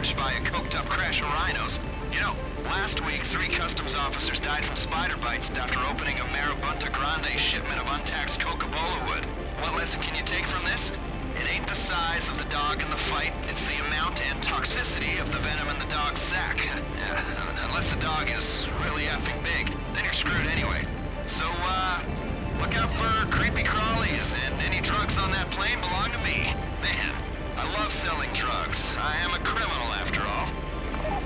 by a coked-up crash of rhinos. You know, last week, three customs officers died from spider bites after opening a Marabunta Grande shipment of untaxed Coca-Cola wood. What lesson can you take from this? It ain't the size of the dog in the fight, it's the amount and toxicity of the venom in the dog's sack. Unless the dog is really effing big, then you're screwed anyway. So, uh, look out for creepy crawlies, and any drugs on that plane belong to me. Man, I love selling drugs. I am a criminal after all.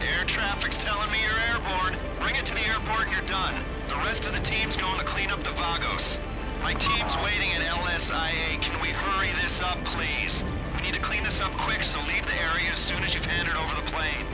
Air traffic's telling me you're airborne. Bring it to the airport and you're done. The rest of the team's going to clean up the Vagos. My team's waiting at LSIA. Can we hurry this up, please? We need to clean this up quick, so leave the area as soon as you've handed over the plane.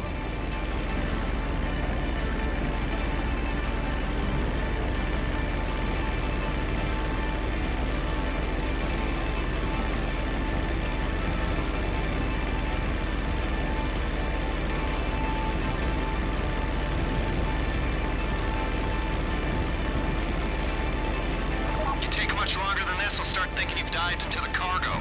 Into the cargo.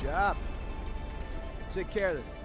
Job. Take care of this.